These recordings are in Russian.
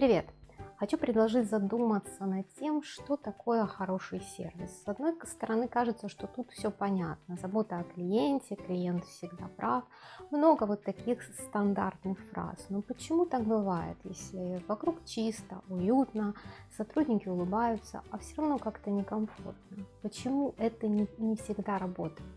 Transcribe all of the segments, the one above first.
Привет! Хочу предложить задуматься над тем, что такое хороший сервис. С одной стороны, кажется, что тут все понятно. Забота о клиенте, клиент всегда прав. Много вот таких стандартных фраз. Но почему так бывает, если вокруг чисто, уютно, сотрудники улыбаются, а все равно как-то некомфортно? Почему это не, не всегда работает?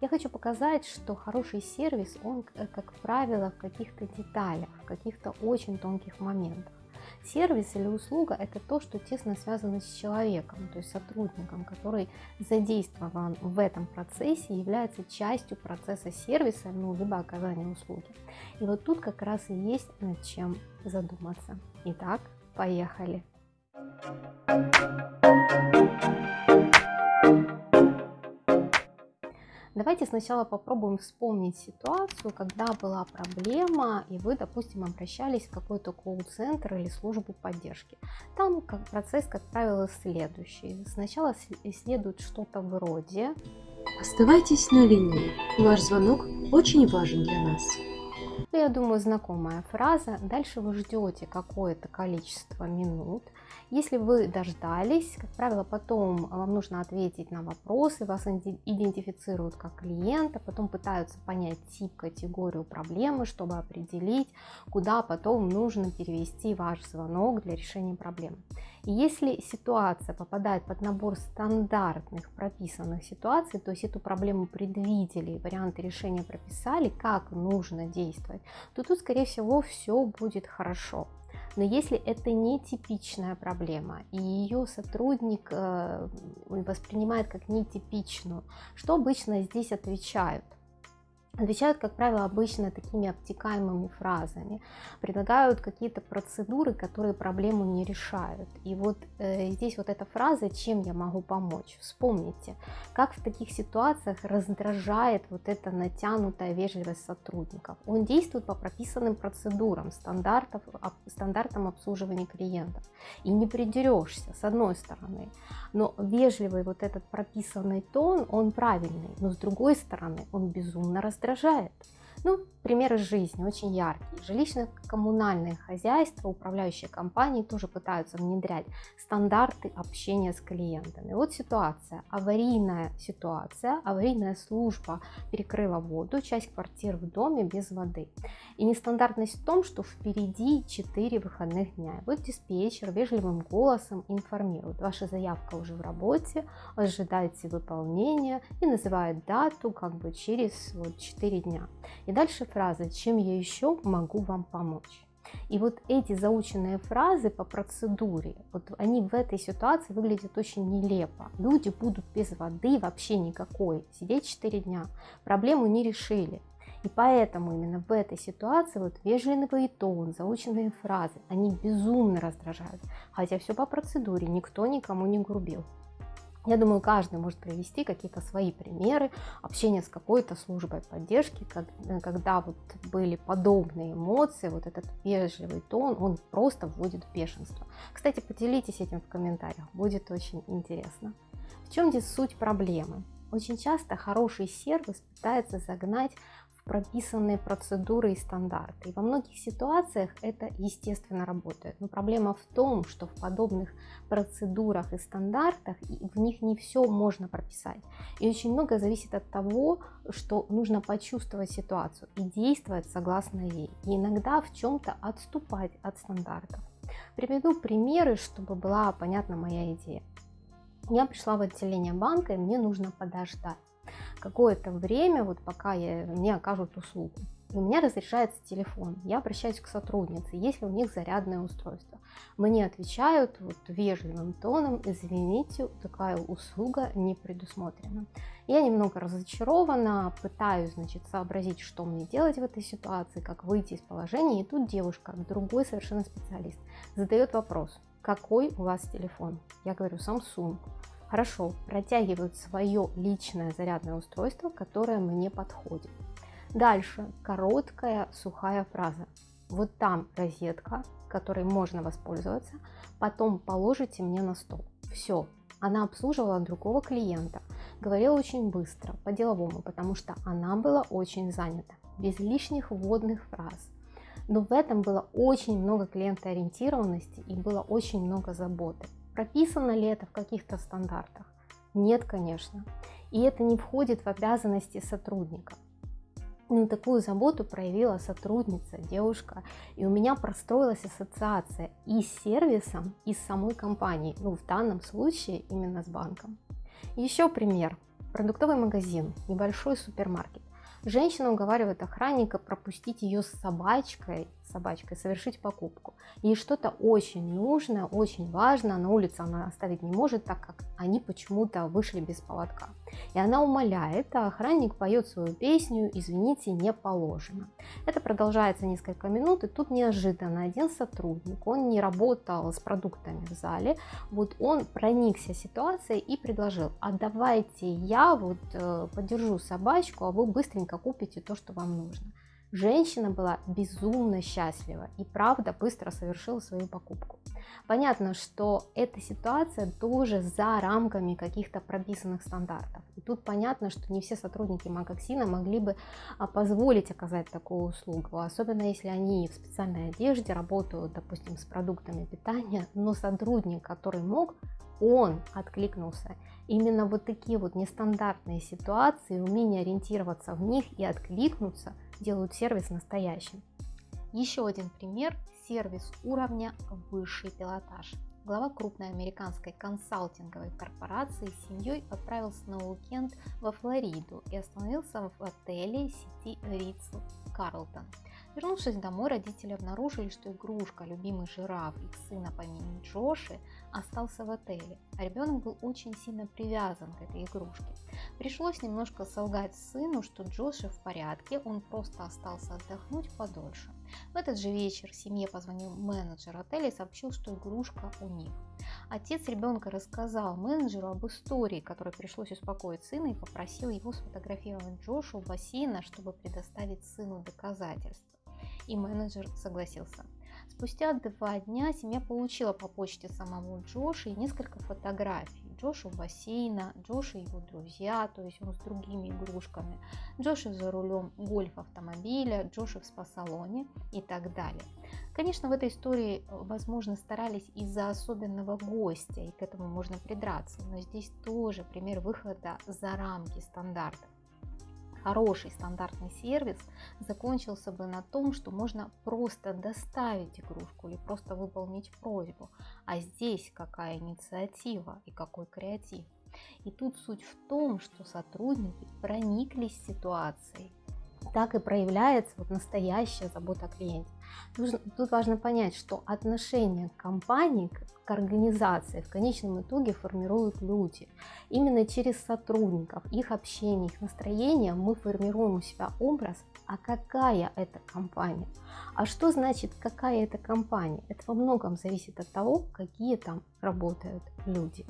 Я хочу показать, что хороший сервис, он, э, как правило, в каких-то деталях, в каких-то очень тонких моментах. Сервис или услуга – это то, что тесно связано с человеком, то есть сотрудником, который задействован в этом процессе, является частью процесса сервиса, ну, либо оказания услуги. И вот тут как раз и есть над чем задуматься. Итак, поехали! Давайте сначала попробуем вспомнить ситуацию, когда была проблема, и вы, допустим, обращались в какой-то колл-центр или службу поддержки. Там как процесс, как правило, следующий. Сначала следует что-то вроде Оставайтесь на линии. Ваш звонок очень важен для нас. Ну, я думаю, знакомая фраза. Дальше вы ждете какое-то количество минут. Если вы дождались, как правило, потом вам нужно ответить на вопросы, вас идентифицируют как клиента, потом пытаются понять тип, категорию проблемы, чтобы определить, куда потом нужно перевести ваш звонок для решения проблемы. И если ситуация попадает под набор стандартных прописанных ситуаций, то есть эту проблему предвидели, варианты решения прописали, как нужно действовать, то тут, скорее всего, все будет хорошо. Но если это не типичная проблема, и ее сотрудник э, воспринимает как нетипичную, что обычно здесь отвечают? Отвечают, как правило, обычно такими обтекаемыми фразами, предлагают какие-то процедуры, которые проблему не решают. И вот э, здесь вот эта фраза «чем я могу помочь?» Вспомните, как в таких ситуациях раздражает вот эта натянутая вежливость сотрудников. Он действует по прописанным процедурам, стандартов, стандартам обслуживания клиентов. И не придерешься, с одной стороны. Но вежливый вот этот прописанный тон, он правильный, но с другой стороны, он безумно раздражает раздражает. Ну, примеры жизни очень яркие. Жилищно-коммунальные хозяйства, управляющие компании тоже пытаются внедрять стандарты общения с клиентами. Вот ситуация, аварийная ситуация, аварийная служба перекрыла воду, часть квартир в доме без воды. И нестандартность в том, что впереди 4 выходных дня. Вот диспетчер вежливым голосом информирует, ваша заявка уже в работе, ожидайте выполнения и называет дату как бы через вот 4 дня. И дальше фраза «Чем я еще могу вам помочь?» И вот эти заученные фразы по процедуре, вот они в этой ситуации выглядят очень нелепо. Люди будут без воды вообще никакой, сидеть 4 дня, проблему не решили. И поэтому именно в этой ситуации вот вежливый тон, заученные фразы, они безумно раздражают. Хотя все по процедуре, никто никому не грубил. Я думаю, каждый может привести какие-то свои примеры общения с какой-то службой поддержки, э, когда вот были подобные эмоции, вот этот вежливый тон, он просто вводит в бешенство. Кстати, поделитесь этим в комментариях, будет очень интересно. В чем здесь суть проблемы? Очень часто хороший сервис пытается загнать прописанные процедуры и стандарты. И во многих ситуациях это естественно работает. Но проблема в том, что в подобных процедурах и стандартах в них не все можно прописать. И очень много зависит от того, что нужно почувствовать ситуацию и действовать согласно ей. И иногда в чем-то отступать от стандартов. Приведу примеры, чтобы была понятна моя идея. Я пришла в отделение банка, и мне нужно подождать какое-то время, вот пока я, мне окажут услугу. И у меня разрешается телефон. Я обращаюсь к сотруднице, если у них зарядное устройство. Мне отвечают вот вежливым тоном, извините, такая услуга не предусмотрена. Я немного разочарована, пытаюсь, значит, сообразить, что мне делать в этой ситуации, как выйти из положения. И тут девушка, другой совершенно специалист, задает вопрос, какой у вас телефон? Я говорю, Samsung. Хорошо, протягивают свое личное зарядное устройство, которое мне подходит. Дальше короткая сухая фраза. Вот там розетка, которой можно воспользоваться, потом положите мне на стол. Все, она обслуживала другого клиента, говорила очень быстро, по-деловому, потому что она была очень занята, без лишних вводных фраз. Но в этом было очень много клиентоориентированности и было очень много заботы. Прописано ли это в каких-то стандартах? Нет, конечно. И это не входит в обязанности сотрудника. Ну, такую заботу проявила сотрудница, девушка, и у меня простроилась ассоциация и с сервисом, и с самой компанией, ну, в данном случае именно с банком. Еще пример. Продуктовый магазин, небольшой супермаркет. Женщина уговаривает охранника пропустить ее с собачкой, собачкой совершить покупку. Ей что-то очень нужное, очень важно, на улице она оставить не может, так как они почему-то вышли без поводка. И она умоляет, а охранник поет свою песню «Извините, не положено». Это продолжается несколько минут, и тут неожиданно один сотрудник, он не работал с продуктами в зале, вот он проникся ситуацией и предложил, а давайте я вот э, подержу собачку, а вы быстренько купите то, что вам нужно. Женщина была безумно счастлива и правда быстро совершила свою покупку. Понятно, что эта ситуация тоже за рамками каких-то прописанных стандартов. И тут понятно, что не все сотрудники Макоксина могли бы а, позволить оказать такую услугу, особенно если они в специальной одежде работают, допустим, с продуктами питания, но сотрудник, который мог, он откликнулся. Именно вот такие вот нестандартные ситуации, умение ориентироваться в них и откликнуться – делают сервис настоящим. Еще один пример – сервис уровня высший пилотаж. Глава крупной американской консалтинговой корпорации с семьей отправился на уикенд во Флориду и остановился в отеле сети Ридс Карлтон. Вернувшись домой, родители обнаружили, что игрушка, любимый жираф их сына по имени Джоши, остался в отеле, а ребенок был очень сильно привязан к этой игрушке. Пришлось немножко солгать сыну, что Джоши в порядке, он просто остался отдохнуть подольше. В этот же вечер семье позвонил менеджер отеля и сообщил, что игрушка у них. Отец ребенка рассказал менеджеру об истории, которой пришлось успокоить сына и попросил его сфотографировать Джошу у бассейна, чтобы предоставить сыну доказательства и менеджер согласился. Спустя два дня семья получила по почте самого Джоша и несколько фотографий. Джоша у бассейна, Джоша и его друзья, то есть он с другими игрушками, Джоша за рулем гольф-автомобиля, Джоша в спа-салоне и так далее. Конечно, в этой истории, возможно, старались из-за особенного гостя, и к этому можно придраться, но здесь тоже пример выхода за рамки стандартов хороший стандартный сервис закончился бы на том, что можно просто доставить игрушку или просто выполнить просьбу. А здесь какая инициатива и какой креатив. И тут суть в том, что сотрудники прониклись ситуацией так и проявляется вот настоящая забота о клиенте. Тут важно понять, что отношение к компании, к организации в конечном итоге формируют люди. Именно через сотрудников, их общение, их настроение мы формируем у себя образ, а какая это компания. А что значит какая это компания? Это во многом зависит от того, какие там работают люди.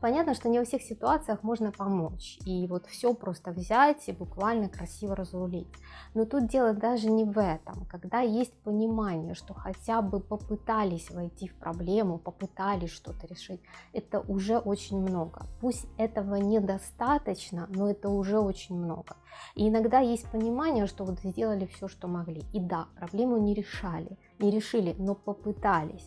Понятно, что не во всех ситуациях можно помочь, и вот все просто взять и буквально красиво разрулить. Но тут дело даже не в этом, когда есть понимание, что хотя бы попытались войти в проблему, попытались что-то решить, это уже очень много. Пусть этого недостаточно, но это уже очень много. И иногда есть понимание, что вот сделали все, что могли. И да, проблему не решали, не решили, но попытались.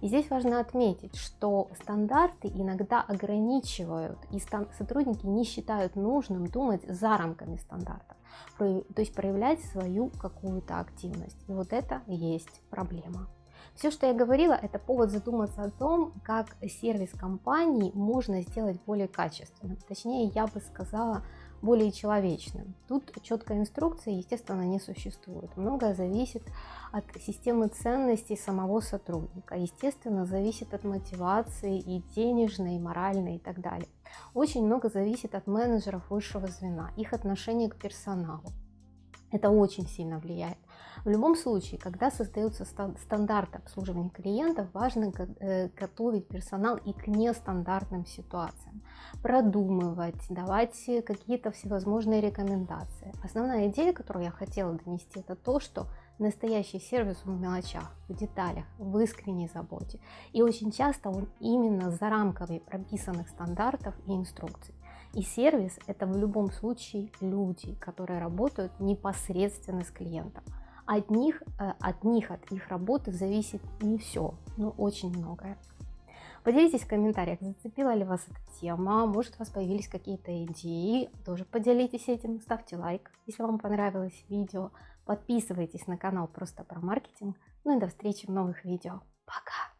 И здесь важно отметить, что стандарты иногда ограничивают, и сотрудники не считают нужным думать за рамками стандартов, то есть проявлять свою какую-то активность. И вот это есть проблема. Все, что я говорила, это повод задуматься о том, как сервис компании можно сделать более качественным. Точнее, я бы сказала, более человечным. Тут четкой инструкции, естественно, не существует. Многое зависит от системы ценностей самого сотрудника. Естественно, зависит от мотивации и денежной, и моральной и так далее. Очень много зависит от менеджеров высшего звена, их отношения к персоналу. Это очень сильно влияет. В любом случае, когда создается стандарт обслуживания клиентов, важно э, готовить персонал и к нестандартным ситуациям, продумывать, давать какие-то всевозможные рекомендации. Основная идея, которую я хотела донести, это то, что настоящий сервис в мелочах, в деталях, в искренней заботе. И очень часто он именно за рамками прописанных стандартов и инструкций. И сервис это в любом случае люди, которые работают непосредственно с клиентом. от них, э, от них, от их работы зависит не все, но очень многое. Поделитесь в комментариях, зацепила ли вас эта тема, может у вас появились какие-то идеи, тоже поделитесь этим, ставьте лайк, если вам понравилось видео, подписывайтесь на канал просто про маркетинг, ну и до встречи в новых видео. Пока!